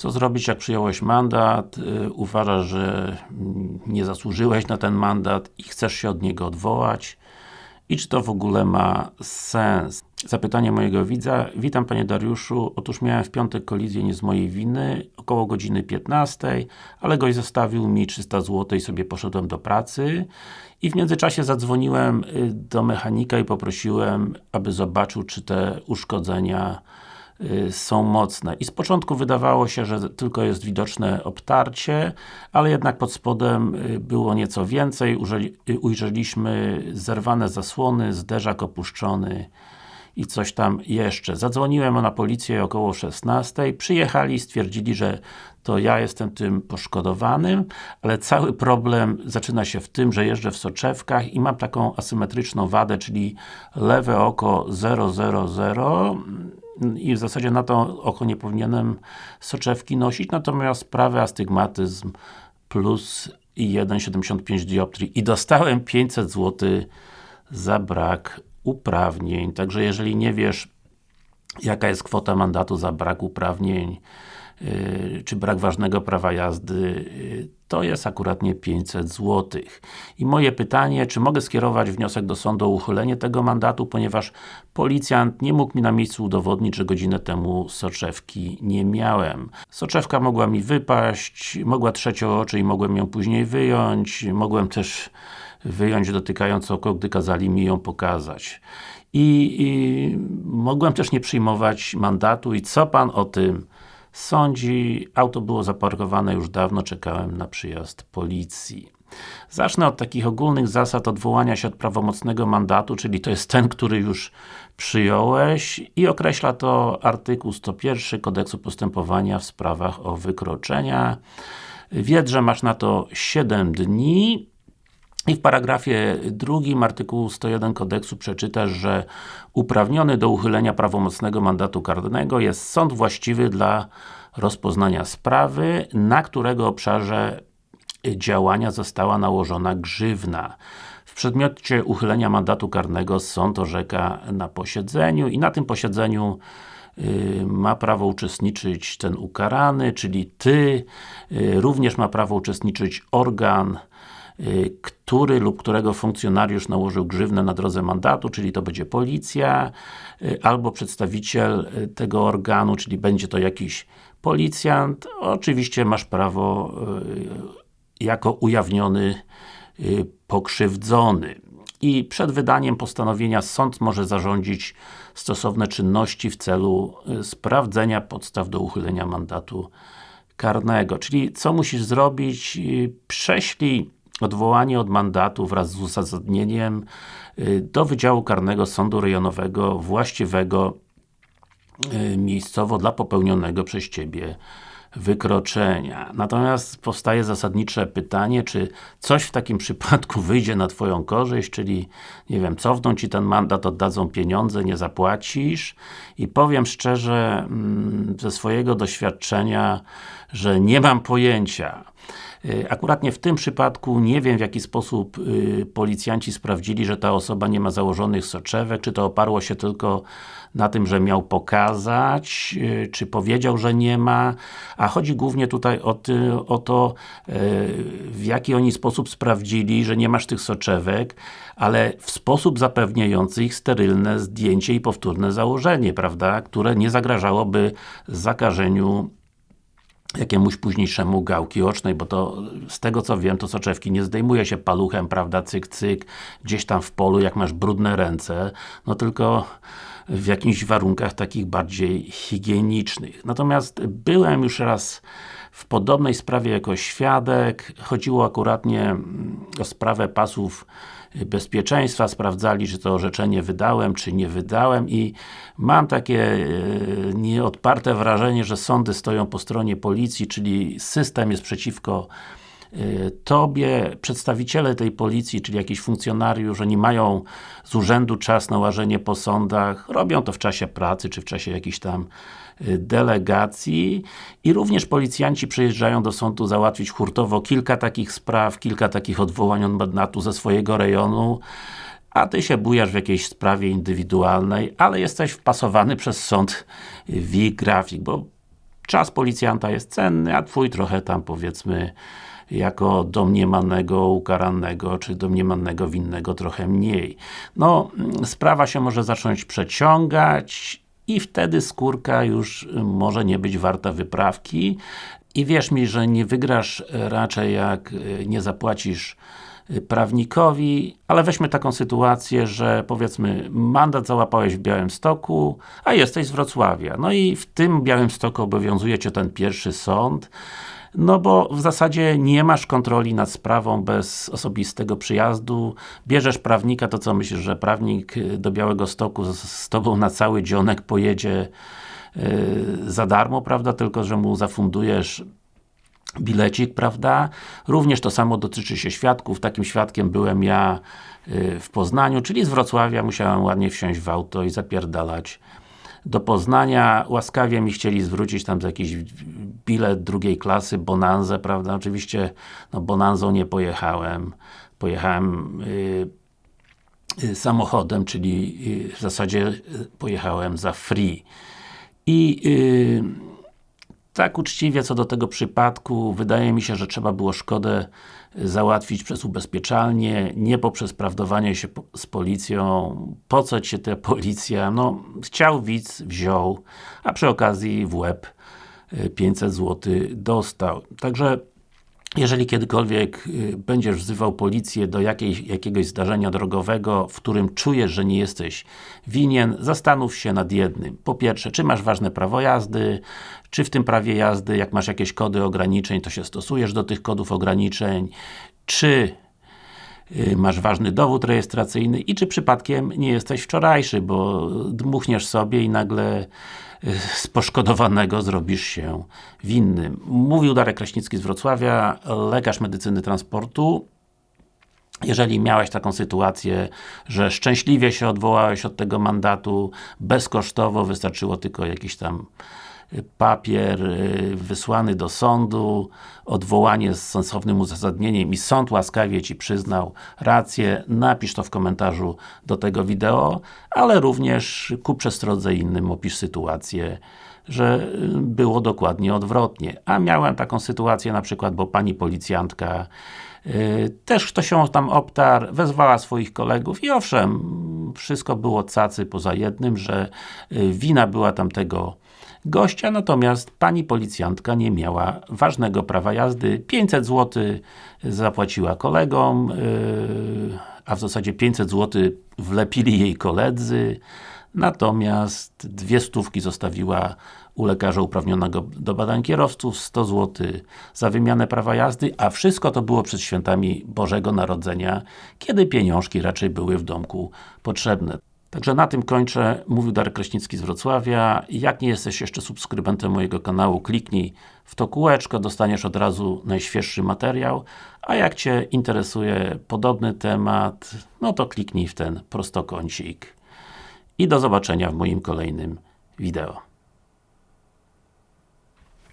Co zrobić, jak przyjąłeś mandat, y, uważasz, że mm, nie zasłużyłeś na ten mandat i chcesz się od niego odwołać? I czy to w ogóle ma sens? Zapytanie mojego widza. Witam Panie Dariuszu. Otóż miałem w piątek kolizję nie z mojej winy, około godziny 15, ale gość zostawił mi 300 zł i sobie poszedłem do pracy. I w międzyczasie zadzwoniłem y, do mechanika i poprosiłem, aby zobaczył, czy te uszkodzenia są mocne. I z początku wydawało się, że tylko jest widoczne obtarcie, ale jednak pod spodem y, było nieco więcej. Y, ujrzeliśmy zerwane zasłony, zderzak opuszczony i coś tam jeszcze. Zadzwoniłem na policję około 16, przyjechali, stwierdzili, że to ja jestem tym poszkodowanym, ale cały problem zaczyna się w tym, że jeżdżę w soczewkach i mam taką asymetryczną wadę, czyli lewe oko 000 i w zasadzie na to oko nie powinienem soczewki nosić, natomiast prawy astygmatyzm plus i 1,75 dioptrii i dostałem 500 zł za brak uprawnień. Także jeżeli nie wiesz jaka jest kwota mandatu za brak uprawnień yy, czy brak ważnego prawa jazdy, yy, to jest akuratnie 500 zł. I moje pytanie, czy mogę skierować wniosek do sądu o uchylenie tego mandatu, ponieważ policjant nie mógł mi na miejscu udowodnić, że godzinę temu soczewki nie miałem. Soczewka mogła mi wypaść, mogła trzecią oczy i mogłem ją później wyjąć, mogłem też wyjąć dotykając oko, gdy kazali mi ją pokazać. I, I, mogłem też nie przyjmować mandatu i co Pan o tym sądzi? Auto było zaparkowane już dawno, czekałem na przyjazd policji. Zacznę od takich ogólnych zasad odwołania się od prawomocnego mandatu, czyli to jest ten, który już przyjąłeś i określa to artykuł 101 Kodeksu Postępowania w sprawach o wykroczenia. Wiedz, że masz na to 7 dni i w paragrafie drugim artykułu 101 kodeksu przeczytasz, że uprawniony do uchylenia prawomocnego mandatu karnego jest sąd właściwy dla rozpoznania sprawy, na którego obszarze działania została nałożona grzywna. W przedmiocie uchylenia mandatu karnego sąd orzeka na posiedzeniu i na tym posiedzeniu y, ma prawo uczestniczyć ten ukarany, czyli Ty, y, również ma prawo uczestniczyć organ który lub którego funkcjonariusz nałożył grzywnę na drodze mandatu, czyli to będzie policja, y, albo przedstawiciel y, tego organu, czyli będzie to jakiś policjant. Oczywiście masz prawo jako ujawniony pokrzywdzony. I przed wydaniem postanowienia sąd może zarządzić stosowne czynności w celu sprawdzenia podstaw do uchylenia mandatu karnego. Czyli co musisz zrobić? Prześlij odwołanie od mandatu wraz z uzasadnieniem y, do Wydziału Karnego Sądu Rejonowego właściwego y, miejscowo dla popełnionego przez Ciebie wykroczenia. Natomiast powstaje zasadnicze pytanie, czy coś w takim przypadku wyjdzie na Twoją korzyść, czyli nie wiem, cofną Ci ten mandat, oddadzą pieniądze, nie zapłacisz i powiem szczerze mm, ze swojego doświadczenia, że nie mam pojęcia. Y, akuratnie w tym przypadku nie wiem w jaki sposób y, policjanci sprawdzili, że ta osoba nie ma założonych soczewek, czy to oparło się tylko na tym, że miał pokazać, y, czy powiedział, że nie ma, a chodzi głównie tutaj o, ty, o to, w jaki oni sposób sprawdzili, że nie masz tych soczewek, ale w sposób zapewniający ich sterylne zdjęcie i powtórne założenie, prawda, które nie zagrażałoby zakażeniu jakiemuś późniejszemu gałki ocznej, bo to z tego co wiem, to soczewki nie zdejmuje się paluchem, prawda, cyk, cyk, gdzieś tam w polu, jak masz brudne ręce, no tylko w jakichś warunkach takich bardziej higienicznych. Natomiast byłem już raz w podobnej sprawie jako świadek, chodziło akuratnie mm, o sprawę pasów bezpieczeństwa, sprawdzali, czy to orzeczenie wydałem, czy nie wydałem i mam takie e, nieodparte wrażenie, że sądy stoją po stronie policji, czyli system jest przeciwko Tobie, przedstawiciele tej policji, czyli jakiś funkcjonariusz, oni mają z urzędu czas na łażenie po sądach, robią to w czasie pracy, czy w czasie jakichś tam Y, delegacji i również policjanci przyjeżdżają do sądu załatwić hurtowo kilka takich spraw, kilka takich odwołań od mandatu ze swojego rejonu a Ty się bujasz w jakiejś sprawie indywidualnej, ale jesteś wpasowany przez sąd w grafik, bo czas policjanta jest cenny, a twój trochę tam powiedzmy jako domniemanego ukaranego, czy domniemanego winnego trochę mniej. No, sprawa się może zacząć przeciągać i wtedy skórka już może nie być warta wyprawki i wierz mi, że nie wygrasz raczej jak nie zapłacisz prawnikowi, ale weźmy taką sytuację, że powiedzmy mandat załapałeś w Białymstoku, a jesteś z Wrocławia. No i w tym Białymstoku obowiązuje Cię ten pierwszy sąd, no bo w zasadzie nie masz kontroli nad sprawą bez osobistego przyjazdu, bierzesz prawnika, to co myślisz, że prawnik do Białego Stoku z, z Tobą na cały dzionek pojedzie yy, za darmo, prawda, tylko że mu zafundujesz bilecik, prawda? Również to samo dotyczy się świadków, takim świadkiem byłem ja yy, w Poznaniu, czyli z Wrocławia musiałem ładnie wsiąść w auto i zapierdalać do Poznania, łaskawie mi chcieli zwrócić tam za jakiś bilet drugiej klasy, Bonanzę, prawda? Oczywiście, no Bonanzą nie pojechałem. Pojechałem yy, yy, samochodem, czyli yy, w zasadzie pojechałem za free. I tak uczciwie co do tego przypadku, wydaje mi się, że trzeba było szkodę załatwić przez ubezpieczalnię, nie poprzez prawdowanie się z policją. Po co Cię ta policja? No, chciał widz, wziął, a przy okazji w łeb 500 zł dostał. Także jeżeli kiedykolwiek y, będziesz wzywał policję do jakiej, jakiegoś zdarzenia drogowego, w którym czujesz, że nie jesteś winien, zastanów się nad jednym. Po pierwsze, czy masz ważne prawo jazdy, czy w tym prawie jazdy, jak masz jakieś kody ograniczeń, to się stosujesz do tych kodów ograniczeń, czy masz ważny dowód rejestracyjny i czy przypadkiem nie jesteś wczorajszy, bo dmuchniesz sobie i nagle z poszkodowanego zrobisz się winnym. Mówił Darek Kraśnicki z Wrocławia, lekarz medycyny transportu. Jeżeli miałeś taką sytuację, że szczęśliwie się odwołałeś od tego mandatu, bezkosztowo, wystarczyło tylko jakiś tam papier y, wysłany do sądu, odwołanie z sensownym uzasadnieniem i sąd łaskawie Ci przyznał rację, napisz to w komentarzu do tego wideo, ale również ku przestrodze innym opisz sytuację, że y, było dokładnie odwrotnie. A miałem taką sytuację na przykład, bo pani policjantka Yy, też ktoś się tam obtarł, wezwała swoich kolegów i owszem, wszystko było cacy poza jednym, że y, wina była tamtego gościa, natomiast pani policjantka nie miała ważnego prawa jazdy. 500 zł zapłaciła kolegom, yy, a w zasadzie 500 zł wlepili jej koledzy, natomiast dwie stówki zostawiła u lekarza uprawnionego do badań kierowców, 100 zł za wymianę prawa jazdy, a wszystko to było przed świętami Bożego Narodzenia, kiedy pieniążki raczej były w domku potrzebne. Także na tym kończę. Mówił Darek Kraśnicki z Wrocławia. Jak nie jesteś jeszcze subskrybentem mojego kanału, kliknij w to kółeczko, dostaniesz od razu najświeższy materiał. A jak Cię interesuje podobny temat, no to kliknij w ten prostokącik. I do zobaczenia w moim kolejnym wideo.